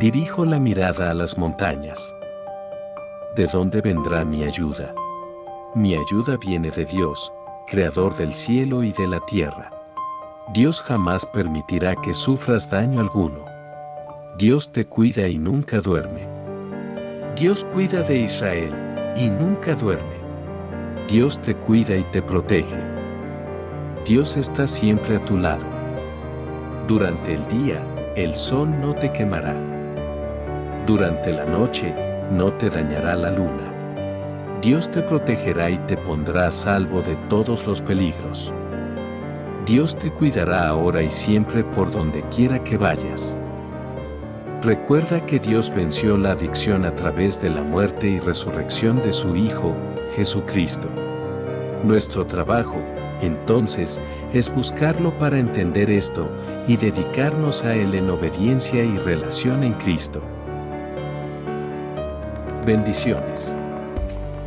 Dirijo la mirada a las montañas. ¿De dónde vendrá mi ayuda? Mi ayuda viene de Dios, creador del cielo y de la tierra. Dios jamás permitirá que sufras daño alguno. Dios te cuida y nunca duerme. Dios cuida de Israel y nunca duerme. Dios te cuida y te protege. Dios está siempre a tu lado. Durante el día, el sol no te quemará. Durante la noche, no te dañará la luna. Dios te protegerá y te pondrá a salvo de todos los peligros. Dios te cuidará ahora y siempre por donde quiera que vayas. Recuerda que Dios venció la adicción a través de la muerte y resurrección de su Hijo, Jesucristo. Nuestro trabajo, entonces, es buscarlo para entender esto y dedicarnos a Él en obediencia y relación en Cristo. Bendiciones.